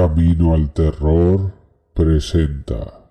Camino al Terror presenta.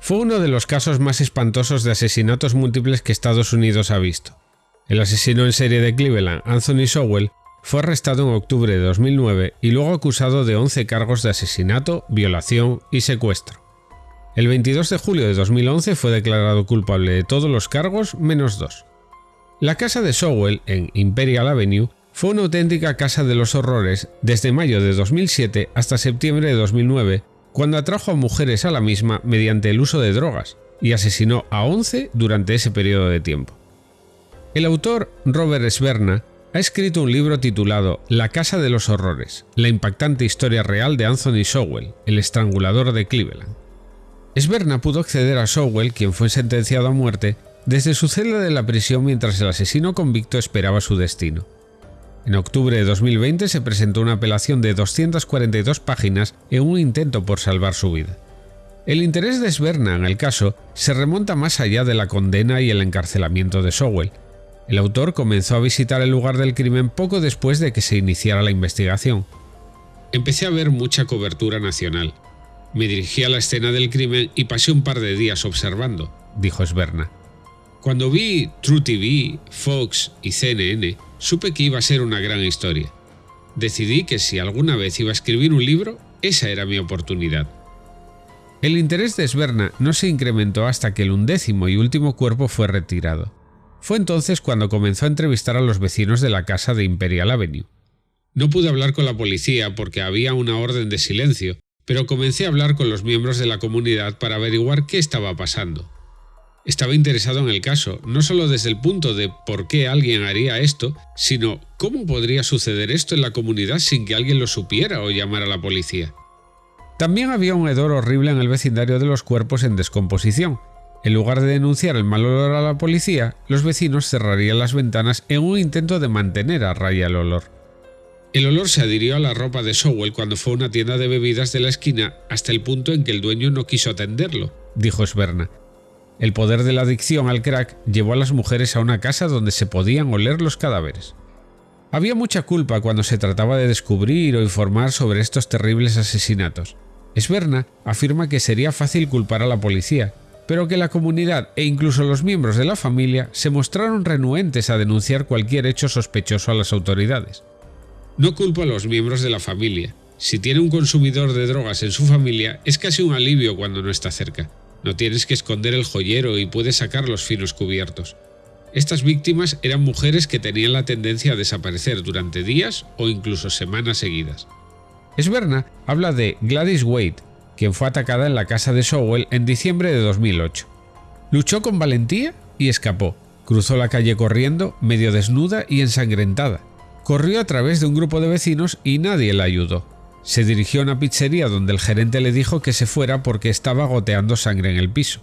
Fue uno de los casos más espantosos de asesinatos múltiples que Estados Unidos ha visto. El asesino en serie de Cleveland, Anthony Sowell, fue arrestado en octubre de 2009 y luego acusado de 11 cargos de asesinato, violación y secuestro. El 22 de julio de 2011 fue declarado culpable de todos los cargos menos dos. La casa de Sowell, en Imperial Avenue, fue una auténtica casa de los horrores desde mayo de 2007 hasta septiembre de 2009, cuando atrajo a mujeres a la misma mediante el uso de drogas y asesinó a 11 durante ese periodo de tiempo. El autor Robert Sverna ha escrito un libro titulado La Casa de los Horrores, la impactante historia real de Anthony Sowell, el estrangulador de Cleveland. Sverna pudo acceder a Sowell, quien fue sentenciado a muerte, desde su celda de la prisión mientras el asesino convicto esperaba su destino. En octubre de 2020 se presentó una apelación de 242 páginas en un intento por salvar su vida. El interés de Sverna en el caso se remonta más allá de la condena y el encarcelamiento de Sowell. El autor comenzó a visitar el lugar del crimen poco después de que se iniciara la investigación. Empecé a ver mucha cobertura nacional. Me dirigí a la escena del crimen y pasé un par de días observando, dijo Sverna. Cuando vi True TV, Fox y CNN, supe que iba a ser una gran historia. Decidí que si alguna vez iba a escribir un libro, esa era mi oportunidad. El interés de Sverna no se incrementó hasta que el undécimo y último cuerpo fue retirado. Fue entonces cuando comenzó a entrevistar a los vecinos de la casa de Imperial Avenue. No pude hablar con la policía porque había una orden de silencio, pero comencé a hablar con los miembros de la comunidad para averiguar qué estaba pasando. Estaba interesado en el caso, no solo desde el punto de por qué alguien haría esto, sino cómo podría suceder esto en la comunidad sin que alguien lo supiera o llamara a la policía. También había un hedor horrible en el vecindario de los cuerpos en descomposición. En lugar de denunciar el mal olor a la policía, los vecinos cerrarían las ventanas en un intento de mantener a raya el olor. El olor se adhirió a la ropa de Sowell cuando fue a una tienda de bebidas de la esquina hasta el punto en que el dueño no quiso atenderlo, dijo Sverna. El poder de la adicción al crack llevó a las mujeres a una casa donde se podían oler los cadáveres. Había mucha culpa cuando se trataba de descubrir o informar sobre estos terribles asesinatos. Esberna afirma que sería fácil culpar a la policía, pero que la comunidad e incluso los miembros de la familia se mostraron renuentes a denunciar cualquier hecho sospechoso a las autoridades. No culpo a los miembros de la familia. Si tiene un consumidor de drogas en su familia, es casi un alivio cuando no está cerca. No tienes que esconder el joyero y puedes sacar los finos cubiertos. Estas víctimas eran mujeres que tenían la tendencia a desaparecer durante días o incluso semanas seguidas. Esberna habla de Gladys Wade, quien fue atacada en la casa de Sowell en diciembre de 2008. Luchó con valentía y escapó. Cruzó la calle corriendo, medio desnuda y ensangrentada. Corrió a través de un grupo de vecinos y nadie la ayudó. Se dirigió a una pizzería donde el gerente le dijo que se fuera porque estaba goteando sangre en el piso.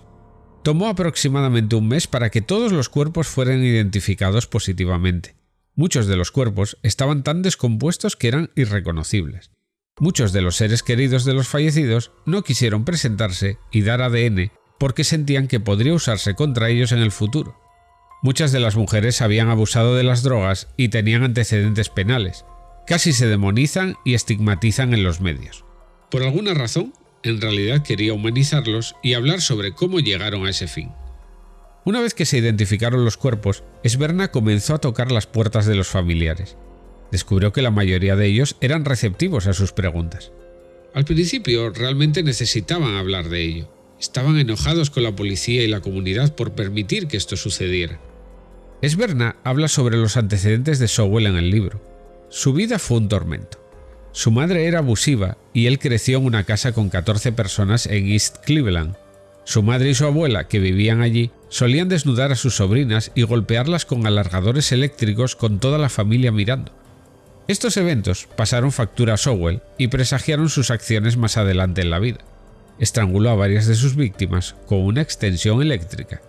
Tomó aproximadamente un mes para que todos los cuerpos fueran identificados positivamente. Muchos de los cuerpos estaban tan descompuestos que eran irreconocibles. Muchos de los seres queridos de los fallecidos no quisieron presentarse y dar ADN porque sentían que podría usarse contra ellos en el futuro. Muchas de las mujeres habían abusado de las drogas y tenían antecedentes penales, casi se demonizan y estigmatizan en los medios. Por alguna razón, en realidad quería humanizarlos y hablar sobre cómo llegaron a ese fin. Una vez que se identificaron los cuerpos, Esberna comenzó a tocar las puertas de los familiares. Descubrió que la mayoría de ellos eran receptivos a sus preguntas. Al principio realmente necesitaban hablar de ello. Estaban enojados con la policía y la comunidad por permitir que esto sucediera. Esberna habla sobre los antecedentes de Sowell en el libro. Su vida fue un tormento. Su madre era abusiva y él creció en una casa con 14 personas en East Cleveland. Su madre y su abuela, que vivían allí, solían desnudar a sus sobrinas y golpearlas con alargadores eléctricos con toda la familia mirando. Estos eventos pasaron factura a Sowell y presagiaron sus acciones más adelante en la vida. Estranguló a varias de sus víctimas con una extensión eléctrica.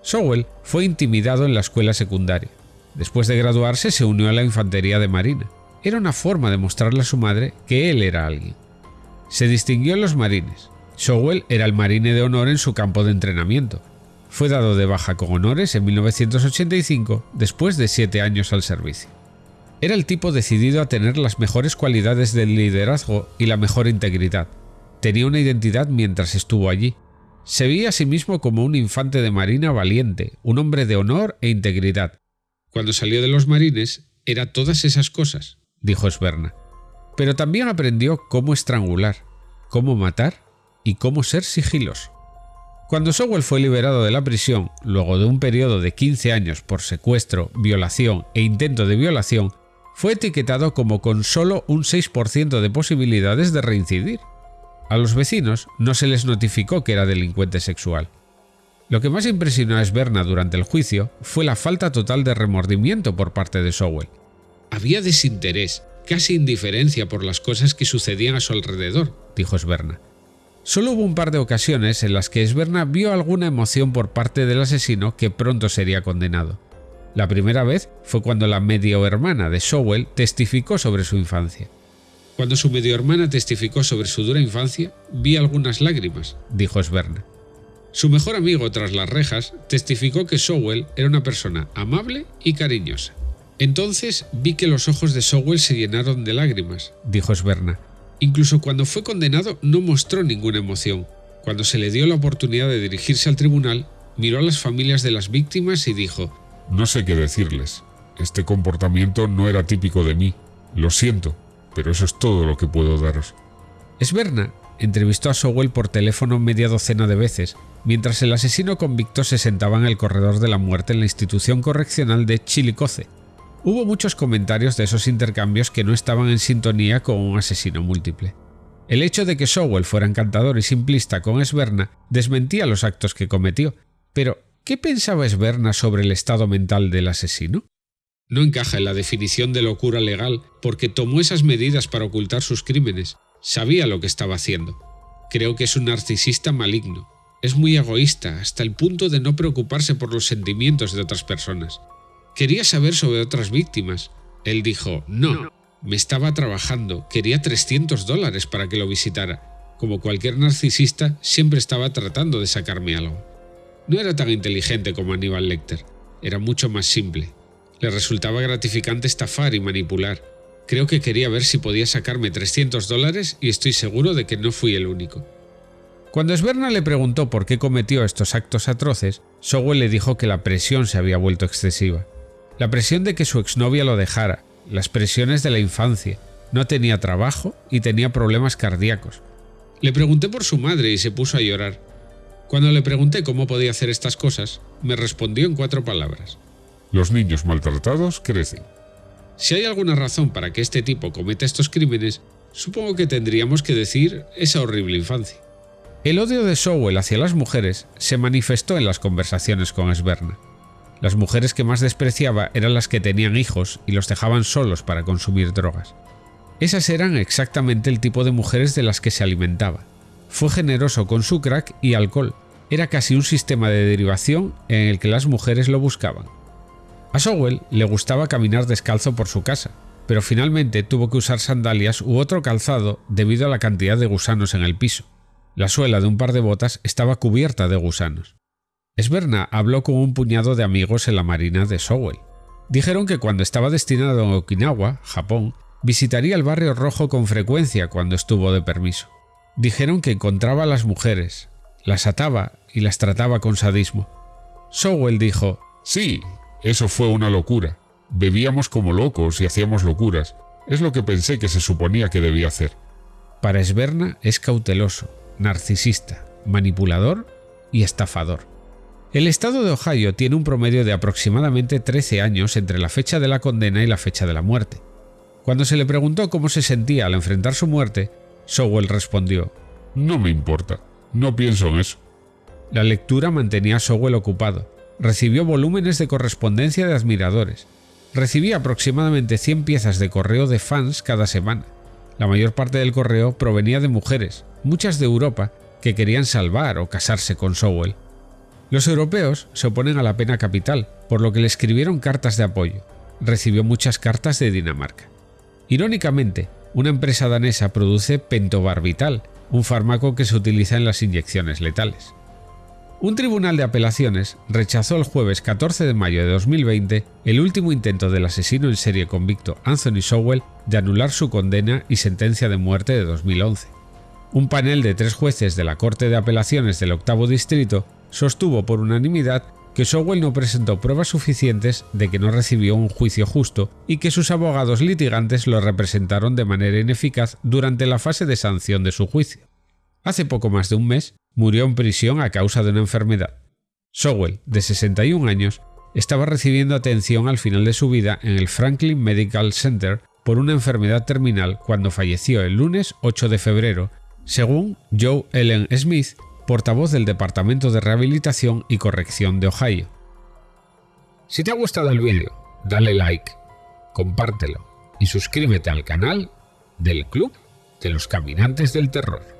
Sowell fue intimidado en la escuela secundaria. Después de graduarse se unió a la infantería de marina. Era una forma de mostrarle a su madre que él era alguien. Se distinguió en los marines. Sowell era el marine de honor en su campo de entrenamiento. Fue dado de baja con honores en 1985 después de siete años al servicio. Era el tipo decidido a tener las mejores cualidades del liderazgo y la mejor integridad. Tenía una identidad mientras estuvo allí. Se veía a sí mismo como un infante de marina valiente, un hombre de honor e integridad. Cuando salió de los marines, era todas esas cosas, dijo Sverna. Pero también aprendió cómo estrangular, cómo matar y cómo ser sigilos. Cuando Sowell fue liberado de la prisión, luego de un periodo de 15 años por secuestro, violación e intento de violación, fue etiquetado como con solo un 6% de posibilidades de reincidir. A los vecinos no se les notificó que era delincuente sexual. Lo que más impresionó a Sberna durante el juicio fue la falta total de remordimiento por parte de Sowell. Había desinterés, casi indiferencia por las cosas que sucedían a su alrededor, dijo Sberna. Solo hubo un par de ocasiones en las que Sberna vio alguna emoción por parte del asesino que pronto sería condenado. La primera vez fue cuando la medio hermana de Sowell testificó sobre su infancia. Cuando su medio hermana testificó sobre su dura infancia, vi algunas lágrimas, dijo Sverna. Su mejor amigo tras las rejas testificó que Sowell era una persona amable y cariñosa. Entonces vi que los ojos de Sowell se llenaron de lágrimas, dijo Sverna. Incluso cuando fue condenado no mostró ninguna emoción. Cuando se le dio la oportunidad de dirigirse al tribunal, miró a las familias de las víctimas y dijo no sé qué decirles. Este comportamiento no era típico de mí. Lo siento, pero eso es todo lo que puedo daros. Esberna entrevistó a Sowell por teléfono media docena de veces, mientras el asesino convicto se sentaba en el corredor de la muerte en la institución correccional de Chilicoce. Hubo muchos comentarios de esos intercambios que no estaban en sintonía con un asesino múltiple. El hecho de que Sowell fuera encantador y simplista con Esberna desmentía los actos que cometió, pero ¿Qué pensaba Esberna sobre el estado mental del asesino? No encaja en la definición de locura legal porque tomó esas medidas para ocultar sus crímenes. Sabía lo que estaba haciendo. Creo que es un narcisista maligno. Es muy egoísta hasta el punto de no preocuparse por los sentimientos de otras personas. Quería saber sobre otras víctimas. Él dijo, no, me estaba trabajando, quería 300 dólares para que lo visitara. Como cualquier narcisista, siempre estaba tratando de sacarme algo. No era tan inteligente como Aníbal Lecter, era mucho más simple. Le resultaba gratificante estafar y manipular. Creo que quería ver si podía sacarme 300 dólares y estoy seguro de que no fui el único. Cuando Sberna le preguntó por qué cometió estos actos atroces, Sowell le dijo que la presión se había vuelto excesiva. La presión de que su exnovia lo dejara, las presiones de la infancia, no tenía trabajo y tenía problemas cardíacos. Le pregunté por su madre y se puso a llorar. Cuando le pregunté cómo podía hacer estas cosas, me respondió en cuatro palabras. Los niños maltratados crecen. Si hay alguna razón para que este tipo cometa estos crímenes, supongo que tendríamos que decir esa horrible infancia. El odio de Sowell hacia las mujeres se manifestó en las conversaciones con Sberna. Las mujeres que más despreciaba eran las que tenían hijos y los dejaban solos para consumir drogas. Esas eran exactamente el tipo de mujeres de las que se alimentaba. Fue generoso con su crack y alcohol. Era casi un sistema de derivación en el que las mujeres lo buscaban. A Sowell le gustaba caminar descalzo por su casa, pero finalmente tuvo que usar sandalias u otro calzado debido a la cantidad de gusanos en el piso. La suela de un par de botas estaba cubierta de gusanos. Esberna habló con un puñado de amigos en la marina de Sowell. Dijeron que cuando estaba destinado en Okinawa, Japón, visitaría el barrio rojo con frecuencia cuando estuvo de permiso. Dijeron que encontraba a las mujeres, las ataba y las trataba con sadismo. Sowell dijo, Sí, eso fue una locura. Bebíamos como locos y hacíamos locuras. Es lo que pensé que se suponía que debía hacer. Para Esberna es cauteloso, narcisista, manipulador y estafador. El estado de Ohio tiene un promedio de aproximadamente 13 años entre la fecha de la condena y la fecha de la muerte. Cuando se le preguntó cómo se sentía al enfrentar su muerte, Sowell respondió, No me importa, no pienso en eso. La lectura mantenía a Sowell ocupado. Recibió volúmenes de correspondencia de admiradores. Recibía aproximadamente 100 piezas de correo de fans cada semana. La mayor parte del correo provenía de mujeres, muchas de Europa, que querían salvar o casarse con Sowell. Los europeos se oponen a la pena capital, por lo que le escribieron cartas de apoyo. Recibió muchas cartas de Dinamarca. Irónicamente, una empresa danesa produce pentobarbital, un fármaco que se utiliza en las inyecciones letales. Un tribunal de apelaciones rechazó el jueves 14 de mayo de 2020 el último intento del asesino en serie convicto Anthony Sowell de anular su condena y sentencia de muerte de 2011. Un panel de tres jueces de la Corte de Apelaciones del Octavo Distrito sostuvo por unanimidad que Sowell no presentó pruebas suficientes de que no recibió un juicio justo y que sus abogados litigantes lo representaron de manera ineficaz durante la fase de sanción de su juicio. Hace poco más de un mes, murió en prisión a causa de una enfermedad. Sowell, de 61 años, estaba recibiendo atención al final de su vida en el Franklin Medical Center por una enfermedad terminal cuando falleció el lunes 8 de febrero, según Joe Ellen Smith, portavoz del Departamento de Rehabilitación y Corrección de Ohio. Si te ha gustado el vídeo, dale like, compártelo y suscríbete al canal del Club de los Caminantes del Terror.